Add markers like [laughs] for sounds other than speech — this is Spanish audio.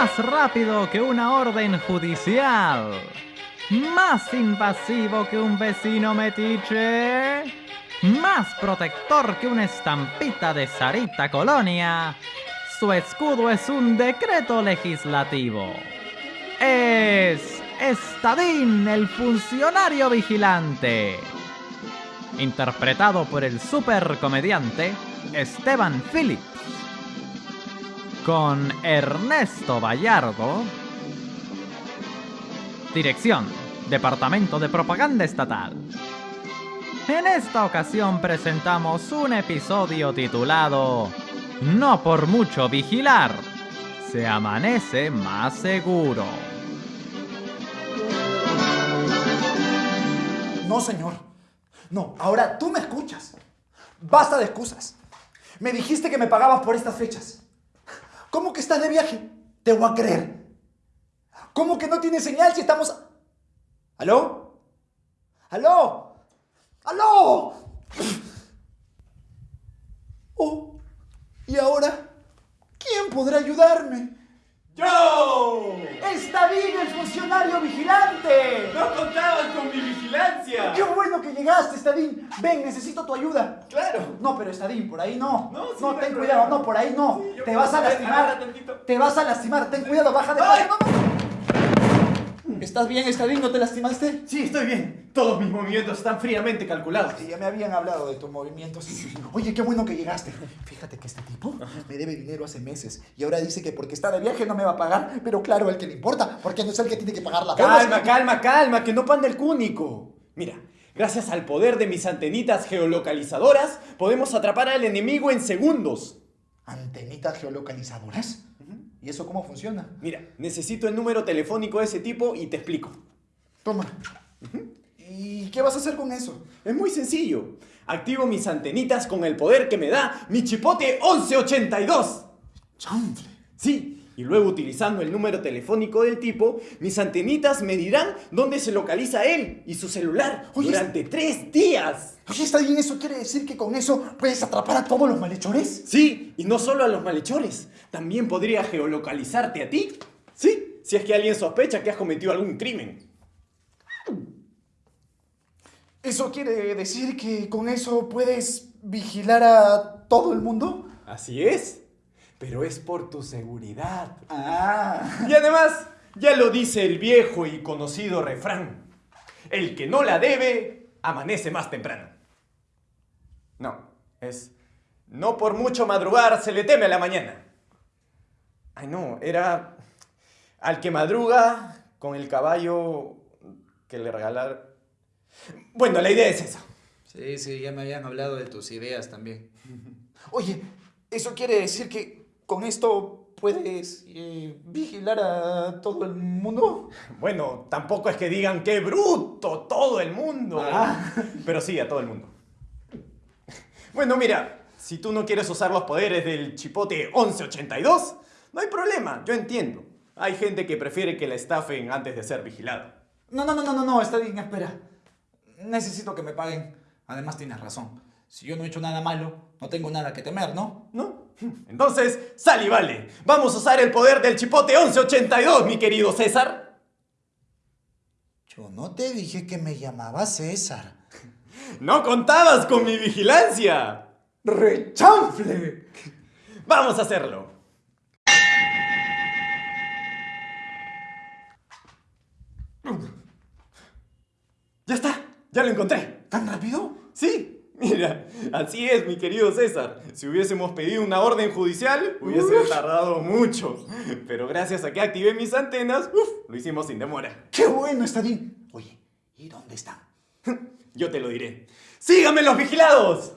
más rápido que una orden judicial, más invasivo que un vecino metiche, más protector que una estampita de Sarita Colonia. Su escudo es un decreto legislativo. Es Estadín, el funcionario vigilante. Interpretado por el supercomediante Esteban Phillips. Con Ernesto Vallardo. Dirección, Departamento de Propaganda Estatal. En esta ocasión presentamos un episodio titulado No por mucho vigilar, se amanece más seguro. No, señor. No, ahora tú me escuchas. Basta de excusas. Me dijiste que me pagabas por estas fechas. ¿Cómo que estás de viaje? Te voy a creer. ¿Cómo que no tiene señal si estamos... ¿Aló? ¿Aló? ¡Aló! Oh, ¿y ahora? ¿Quién podrá ayudarme? ¡Yo! ¡Está bien el funcionario vigilante! ¡No contabas con mi vigilancia! ¡Qué bueno que llegaste, Estadín! Ven, necesito tu ayuda. ¡Claro! No, pero Estadín, por ahí no. No, sí, no, ten problema. cuidado, no, por ahí no. Sí, Te vas a lastimar. Te vas a lastimar, ten cuidado, baja de ¡Ay! no, no. ¿Estás bien, Estadín? ¿No te lastimaste? Sí, estoy bien. Todos mis movimientos están fríamente calculados. Ya me habían hablado de tus movimientos. Oye, qué bueno que llegaste. Fíjate que este tipo me debe dinero hace meses y ahora dice que porque está de viaje no me va a pagar. Pero claro, el que le importa, porque no es el que tiene que pagar la. Calma, calma, calma, que no panda el cúnico. Mira, gracias al poder de mis antenitas geolocalizadoras, podemos atrapar al enemigo en segundos. ¿Antenitas geolocalizadoras? ¿Y eso cómo funciona? Mira, necesito el número telefónico de ese tipo y te explico. Toma. ¿Y qué vas a hacer con eso? Es muy sencillo. Activo mis antenitas con el poder que me da mi chipote 1182. Chanfle. Sí, y luego utilizando el número telefónico del tipo, mis antenitas me dirán dónde se localiza él y su celular Oye, durante tres días. Oye, está bien, ¿eso quiere decir que con eso puedes atrapar a todos los malhechores? Sí, y no solo a los malhechores, también podría geolocalizarte a ti. Sí, si es que alguien sospecha que has cometido algún crimen. ¿Eso quiere decir que con eso puedes vigilar a todo el mundo? Así es, pero es por tu seguridad. Ah. Y además, ya lo dice el viejo y conocido refrán. El que no la debe, amanece más temprano. No, es... No por mucho madrugar se le teme a la mañana. Ay, no, era... Al que madruga con el caballo que le regalaron... Bueno, la idea es esa. Sí, sí, ya me habían hablado de tus ideas también. Oye, ¿eso quiere decir que con esto puedes eh, vigilar a todo el mundo? Bueno, tampoco es que digan qué bruto todo el mundo. Ah. [laughs] Pero sí, a todo el mundo. Bueno, mira, si tú no quieres usar los poderes del chipote 1182, no hay problema, yo entiendo. Hay gente que prefiere que la estafen antes de ser vigilada. No, no, no, no, no, no, está bien, espera. Necesito que me paguen. Además tienes razón. Si yo no he hecho nada malo, no tengo nada que temer, ¿no? ¿No? [laughs] Entonces, sal y vale. Vamos a usar el poder del chipote 1182, mi querido César. Yo no te dije que me llamaba César. [laughs] No contabas con mi vigilancia. ¡Rechanfle! Vamos a hacerlo. Ya está, ya lo encontré. ¿Tan rápido? Sí, mira, así es, mi querido César. Si hubiésemos pedido una orden judicial, hubiese tardado mucho. Pero gracias a que activé mis antenas, uf, lo hicimos sin demora. ¡Qué bueno, está bien! Oye, ¿y dónde están? [laughs] Yo te lo diré. ¡Síganme los vigilados!